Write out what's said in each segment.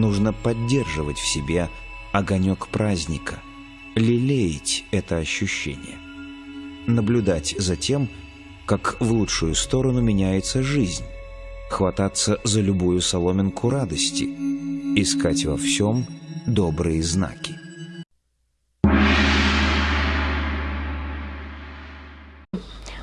нужно поддерживать в себе огонек праздника, лелеять это ощущение, наблюдать за тем, как в лучшую сторону меняется жизнь, хвататься за любую соломинку радости, искать во всем добрые знаки.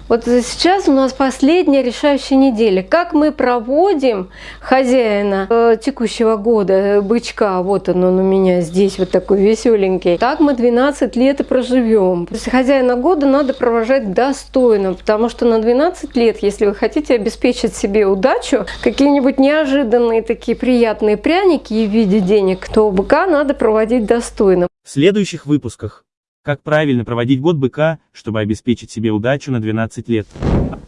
Вот сейчас у нас последняя решающая неделя. Как мы проводим хозяина э, текущего года, э, бычка, вот он, он у меня здесь вот такой веселенький, так мы 12 лет и проживем. То есть хозяина года надо провожать достойно, потому что на 12 лет, если вы хотите обеспечить себе удачу, какие-нибудь неожиданные такие приятные пряники в виде денег, то быка надо проводить достойно. В следующих выпусках как правильно проводить год быка, чтобы обеспечить себе удачу на 12 лет?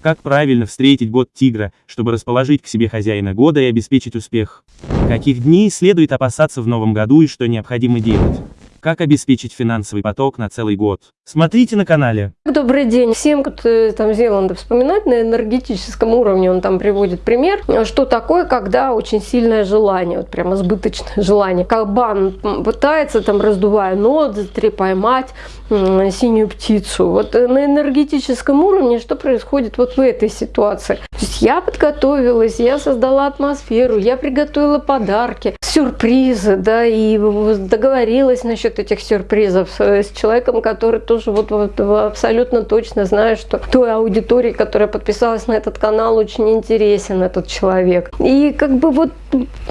Как правильно встретить год тигра, чтобы расположить к себе хозяина года и обеспечить успех? Каких дней следует опасаться в новом году и что необходимо делать? Как обеспечить финансовый поток на целый год? Смотрите на канале. Добрый день всем, кто там Зеланда вспоминать на энергетическом уровне, он там приводит пример, что такое, когда очень сильное желание, вот прямо избыточное желание. Кабан пытается там, раздувая ноздри, поймать синюю птицу. Вот на энергетическом уровне что происходит вот в этой ситуации? То есть я подготовилась, я создала атмосферу, я приготовила подарки, сюрпризы, да, и договорилась насчет этих сюрпризов с, с человеком, который тоже вот, вот абсолютно точно знает, что той аудитории, которая подписалась на этот канал, очень интересен этот человек. И как бы вот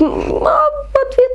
а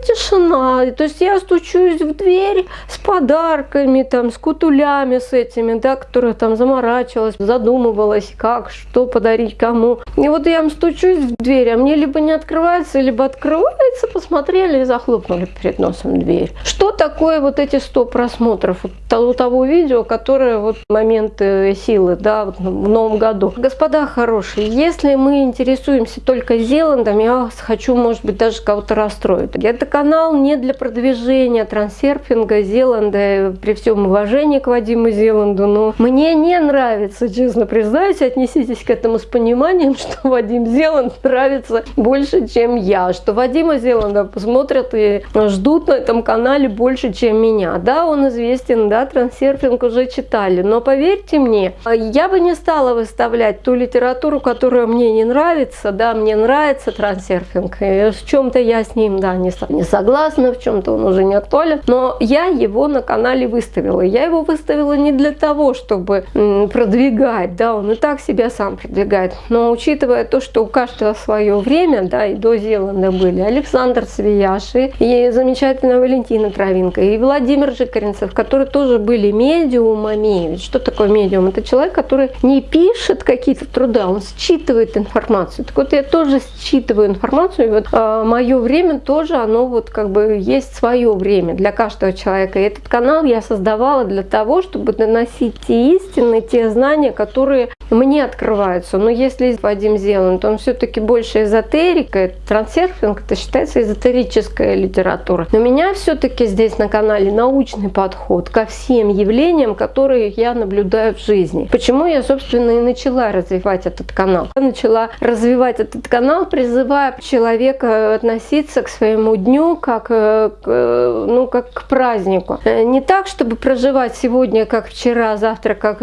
тишина. То есть я стучусь в дверь с подарками, там, с кутулями с этими, да, которая там заморачивалась, задумывалась, как, что подарить кому. И вот я стучусь в дверь, а мне либо не открывается, либо открывается, посмотрели и захлопнули перед носом дверь. Что такое вот эти 100 просмотров вот того видео, которое вот моменты силы, да, в новом году? Господа хорошие, если мы интересуемся только Зеландом, я хочу, может быть, даже кого-то расстроить. Это канал не для продвижения трансерфинга, Зеланда, при всем уважении к Вадиму Зеланду, но мне не нравится, честно признаюсь, отнеситесь к этому с пониманием, что Вадим Зеланд нравится больше, чем я, что Вадима Зеланда посмотрят и ждут на этом канале больше, чем меня. Да, он известен, да, трансерфинг уже читали, но поверьте мне, я бы не стала выставлять ту литературу, которая мне не нравится, да, мне нравится трансерфинг, в чем-то я с ним, да, не не согласна, в чем-то он уже не актуален, но я его на канале выставила. Я его выставила не для того, чтобы продвигать, да, он и так себя сам продвигает, но учитывая то, что у каждого свое время, да, и до Зеланда были Александр Свияши, и замечательная Валентина Травинка, и Владимир Жикаринцев, которые тоже были медиумами. Ведь что такое медиум? Это человек, который не пишет какие-то труда, он считывает информацию. Так вот, я тоже считываю информацию, и вот э, мое время тоже оно вот как бы есть свое время для каждого человека. И этот канал я создавала для того, чтобы доносить те истины, те знания, которые мне открываются. Но если Вадим Зеланд, то он все-таки больше эзотерика, трансерфинг, это считается эзотерическая литература. Но меня все-таки здесь на канале научный подход ко всем явлениям, которые я наблюдаю в жизни. Почему я, собственно, и начала развивать этот канал. Я начала развивать этот канал, призывая человека относиться к своему дню как, э, э, ну, как к празднику. Э, не так, чтобы проживать сегодня как вчера, завтра как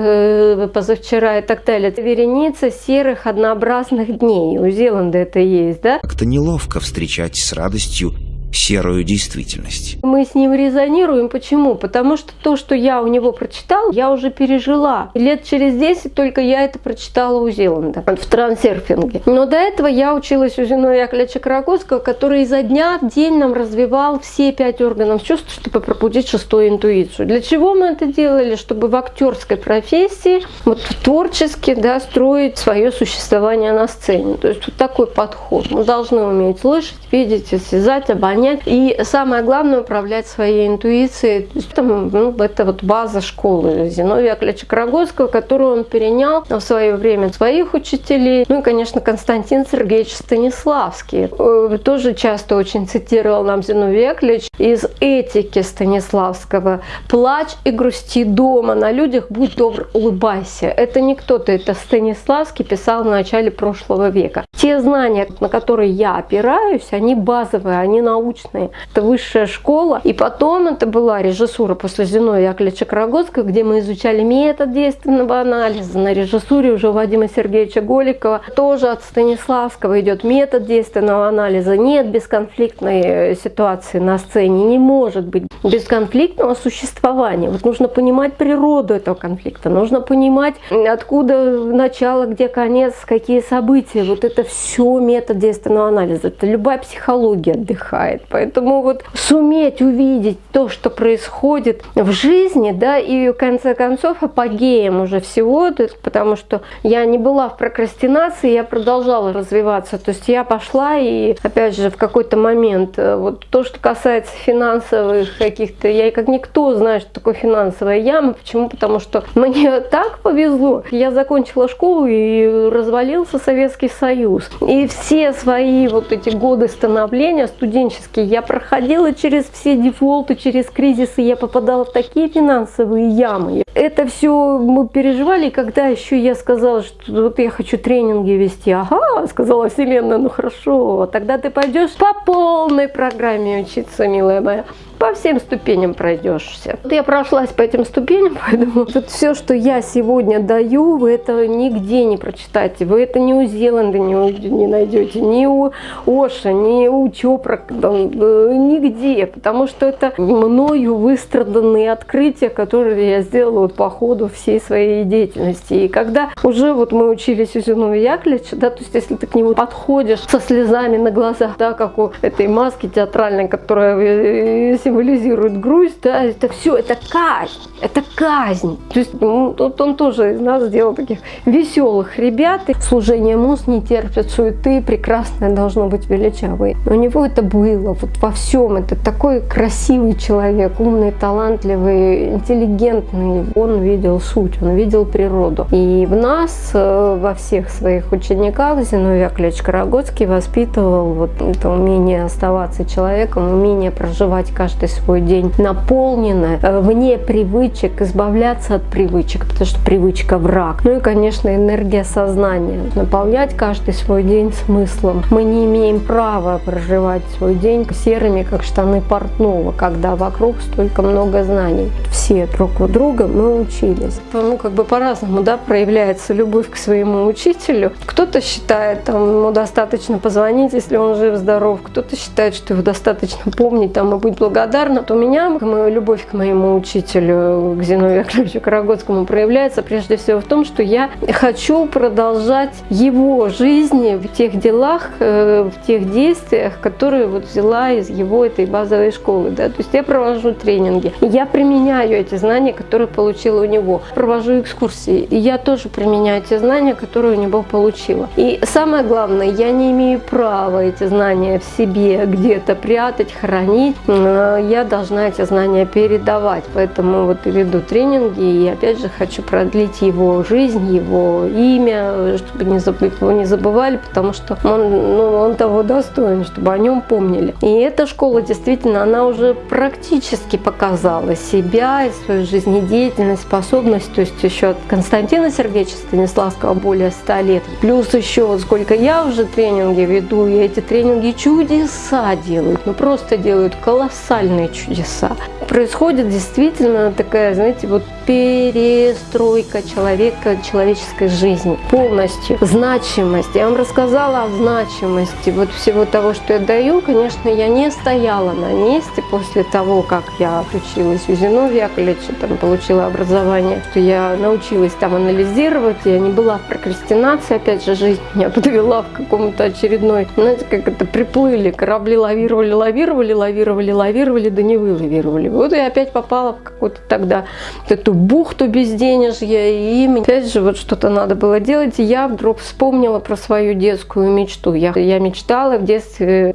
позавчера и так далее. Это вереница серых однообразных дней. У Зеланда это есть, да? Как-то неловко встречать с радостью серую действительность. Мы с ним резонируем. Почему? Потому что то, что я у него прочитал, я уже пережила. Лет через 10 только я это прочитала у Зеланда в трансерфинге. Но до этого я училась у Зиновия Яковлевича Карагодского, который изо дня в день нам развивал все пять органов чувств, чтобы пробудить шестую интуицию. Для чего мы это делали? Чтобы в актерской профессии, вот творчески, да, строить свое существование на сцене. То есть вот такой подход. Мы должны уметь слышать, видеть, осязать, обонять понять. И самое главное, управлять своей интуицией. Это, ну, это вот база школы Зиновия Яковлевича Карагодского, которую он перенял в свое время своих учителей. Ну и, конечно, Константин Сергеевич Станиславский. Э, тоже часто очень цитировал нам Зиновий Яковлевич из этики Станиславского. «Плачь и грусти дома, на людях будь добр, улыбайся». Это не кто-то, это Станиславский писал в начале прошлого века. Те знания, на которые я опираюсь, они базовые, они научные научные. Это высшая школа. И потом это была режиссура после Зиновия Яковлевича Карагодского, где мы изучали метод действенного анализа. На режиссуре уже Вадима Сергеевича Голикова. Тоже от Станиславского идет метод действенного анализа. Нет бесконфликтной э, ситуации на сцене. Не может быть бесконфликтного существования. Вот нужно понимать природу этого конфликта. Нужно понимать, откуда начало, где конец, какие события. Вот это все метод действенного анализа. Это любая психология отдыхает. Поэтому вот суметь увидеть то, что происходит в жизни, да, и в конце концов апогеем уже всего, то есть, потому что я не была в прокрастинации, я продолжала развиваться. То есть я пошла и, опять же, в какой-то момент, э, вот то, что касается финансовых каких-то, я как никто знаю, что такое финансовая яма. Почему? Потому что мне так повезло. Я закончила школу и развалился Советский Союз. И все свои вот эти годы становления студенческие я проходила через все дефолты, через кризисы, я попадала в такие финансовые ямы. Это все мы переживали, когда еще я сказала, что вот я хочу тренинги вести. Ага, сказала Вселенная, ну хорошо, тогда ты пойдешь по полной программе учиться, милая моя по всем ступеням пройдешься. Вот я прошлась по этим ступеням, поэтому тут все, что я сегодня даю, вы это нигде не прочитаете. Вы это ни у Зеланда не, не найдете, ни у Оша, ни у Чопра, э, нигде. Потому что это мною выстраданные открытия, которые я сделала по ходу всей своей деятельности. И когда уже вот мы учились у Зиновия Яковлевича, да, то есть если ты к нему подходишь со слезами на глазах, да, как у этой маски театральной, которая э, символизирует грусть, да, это все, это казнь, это казнь. То есть ну, вот он тоже из нас сделал таких веселых ребят. И служение муз не терпит суеты, прекрасное должно быть величавое. У него это было вот во всем. Это такой красивый человек, умный, талантливый, интеллигентный. Он видел суть, он видел природу. И в нас, э, во всех своих учениках, Зиновий Яковлевич Карагодский воспитывал вот это умение оставаться человеком, умение проживать каждый свой день наполнено, э, вне привычек, избавляться от привычек, потому что привычка враг. Ну и, конечно, энергия сознания, наполнять каждый свой день смыслом. Мы не имеем права проживать свой день серыми, как штаны портного, когда вокруг столько много знаний. Все друг у друга мы учились. Ну, как бы по-разному, да, проявляется любовь к своему учителю. Кто-то считает, там, ему достаточно позвонить, если он жив-здоров, кто-то считает, что его достаточно помнить, там, и быть благодарным у меня моя любовь к моему учителю, к Зиновию Яковлевичу Карагодскому, проявляется прежде всего в том, что я хочу продолжать его жизни в тех делах, э, в тех действиях, которые вот взяла из его этой базовой школы. Да? То есть я провожу тренинги, я применяю эти знания, которые получила у него, провожу экскурсии, и я тоже применяю те знания, которые у него получила. И самое главное, я не имею права эти знания в себе где-то прятать, хранить, я должна эти знания передавать. Поэтому вот веду тренинги и опять же хочу продлить его жизнь, его имя, чтобы не забывали, потому что он, ну, он того достоин, чтобы о нем помнили. И эта школа действительно, она уже практически показала себя и свою жизнедеятельность, способность. То есть еще от Константина Сергеевича Станиславского более 100 лет. Плюс еще вот сколько я уже тренинги веду, и эти тренинги чудеса делают, ну просто делают колоссальные чудеса. Происходит действительно такая, знаете, вот перестройка человека, человеческой жизни полностью. Значимость. Я вам рассказала о значимости вот всего того, что я даю. Конечно, я не стояла на месте после того, как я отучилась у Зиновия Яковлевича, там получила образование, что я научилась там анализировать, я не была в прокрастинации, опять же, жизнь меня подвела в каком-то очередной, знаете, как это, приплыли, корабли лавировали, лавировали, лавировали, лавировали, да не вылавировали. Вот я опять попала в какую-то тогда эту бухту безденежья, и опять же вот что-то надо было делать, и я вдруг вспомнила про свою детскую мечту. Я, я мечтала в детстве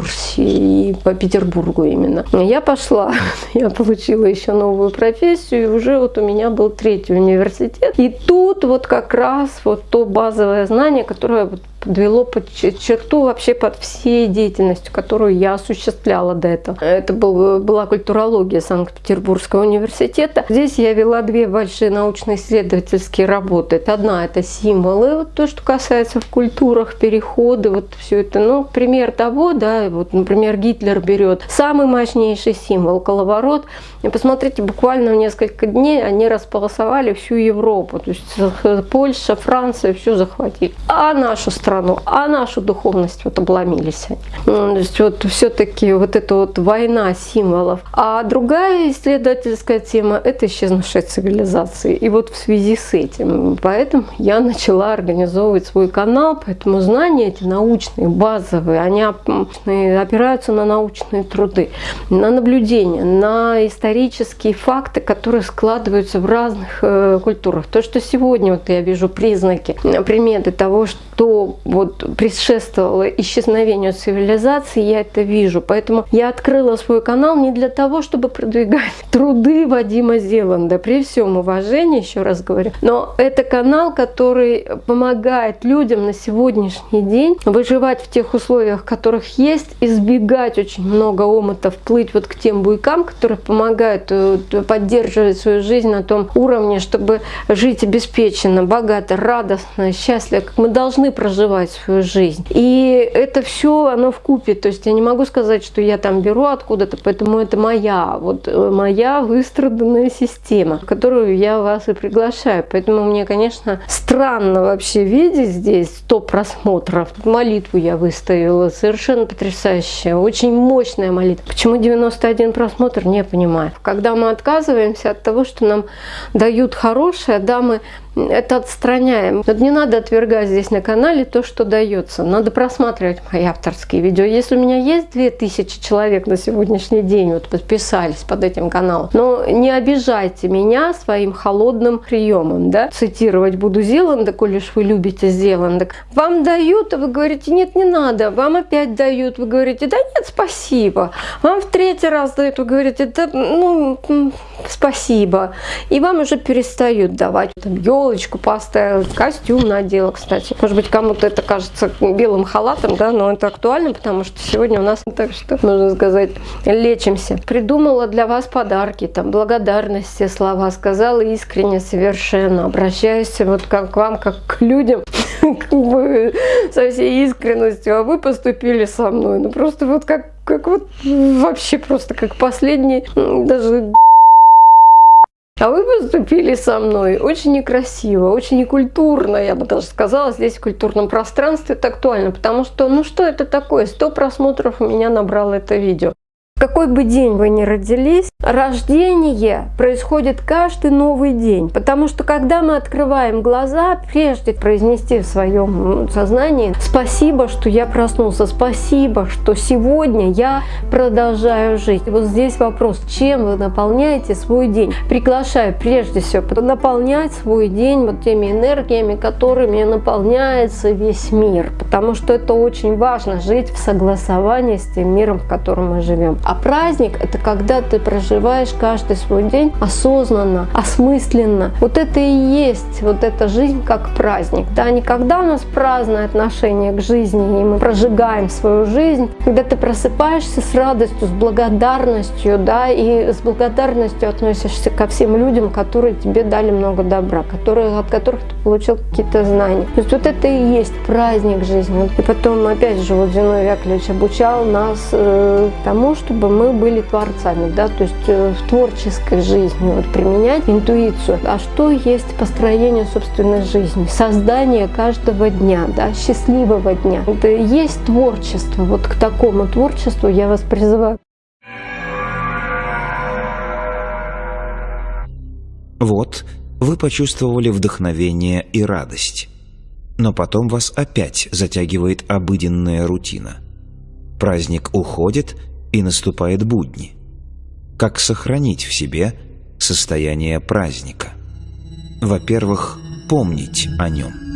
вести экскурсии по Петербургу именно. Я пошла, я получила еще новую профессию, и уже вот у меня был третий университет. И тут вот как раз вот то базовое знание, которое вот подвело под черту вообще под всей деятельностью, которую я осуществляла до этого. Это был, была культурология Санкт-Петербургского университета. Здесь я вела две большие научно-исследовательские работы. Одна – это символы, вот то, что касается в культурах, переходы, вот все это. Ну, пример того, да, вот, например, Гитлер берет самый мощнейший символ – коловорот. И посмотрите, буквально в несколько дней они располосовали всю Европу. То есть Польша, Франция, все захватили. А нашу страну, а нашу духовность вот обломились они. То есть вот все-таки вот эта вот война символов. А другая исследовательская тема – это исчезнувшая цивилизация. И вот в связи с этим, поэтому я начала организовывать свой канал, поэтому знания эти научные, базовые, они опираются на научные труды, на наблюдения, на исторические факты, которые складываются в разных э, культурах. То, что сегодня вот я вижу признаки, приметы того, что вот предшествовало исчезновению цивилизации, я это вижу. Поэтому я открыла свой канал не для того, чтобы продвигать труды Вадима Зеланда, при всем уважении, еще раз говорю. Но это канал, который помогает людям на сегодняшний день выживать в тех условиях, которых есть, избегать очень много омытов, плыть вот к тем буйкам, которые помогают э, поддерживать свою жизнь на том уровне, чтобы жить обеспеченно, богато, радостно, счастливо, как мы должны проживать свою жизнь. И это все, оно в купе. То есть я не могу сказать, что я там беру откуда-то, поэтому это моя, вот э, моя выстраданная система, которую я вас и приглашаю. Поэтому мне, конечно, странно вообще видеть здесь 100 просмотров. Молитву я выставила, совершенно потрясающая, очень мощная молитва. Почему 91 просмотр, не понимаю. Когда мы отказываемся от того, что нам дают хорошее, да, мы это отстраняем. Вот не надо отвергать здесь на канале то, что дается. Надо просматривать мои авторские видео. Если у меня есть 2000 человек на сегодняшний день, вот подписались под этим каналом, но не обижайте меня своим холодным приемом, да. Цитировать буду Зеланда, коли уж вы любите Зеланда. Вам дают, а вы говорите, нет, не надо. Вам опять дают, вы говорите, да нет, спасибо. Вам в третий раз дают, вы говорите, да, ну, спасибо. И вам уже перестают давать. Там, елочку поставила, костюм надела, кстати. Может быть, кому-то это кажется белым халатом, да, но это актуально, потому что сегодня у нас, так что, можно сказать, лечимся. Придумала для вас подарки, там, благодарности, слова, сказала искренне, совершенно, обращаюсь вот как к вам, как к людям, со всей искренностью, а вы поступили со мной, ну просто вот как, как вот вообще просто как последний, даже а вы поступили со мной. Очень некрасиво, очень некультурно, я бы даже сказала, здесь в культурном пространстве это актуально, потому что, ну что это такое, 100 просмотров у меня набрало это видео какой бы день вы ни родились, рождение происходит каждый новый день. Потому что когда мы открываем глаза, прежде произнести в своем сознании «Спасибо, что я проснулся», «Спасибо, что сегодня я продолжаю жить». И вот здесь вопрос, чем вы наполняете свой день? Приглашаю прежде всего наполнять свой день вот теми энергиями, которыми наполняется весь мир. Потому что это очень важно, жить в согласовании с тем миром, в котором мы живем. А праздник – это когда ты проживаешь каждый свой день осознанно, осмысленно. Вот это и есть вот эта жизнь как праздник. Да, не когда у нас праздное отношение к жизни, и мы прожигаем свою жизнь, когда ты просыпаешься с радостью, с благодарностью, да, и с благодарностью относишься ко всем людям, которые тебе дали много добра, которые, от которых ты получил какие-то знания. То есть вот это и есть праздник жизни. И потом, опять же, вот Зиновий Яковлевич обучал нас э, тому, чтобы чтобы мы были творцами, да, то есть э, в творческой жизни вот, применять интуицию. А что есть построение собственной жизни? Создание каждого дня, да, счастливого дня. Это есть творчество. Вот к такому творчеству я вас призываю. Вот вы почувствовали вдохновение и радость. Но потом вас опять затягивает обыденная рутина. Праздник уходит, и наступает будни. Как сохранить в себе состояние праздника? Во-первых, помнить о нем.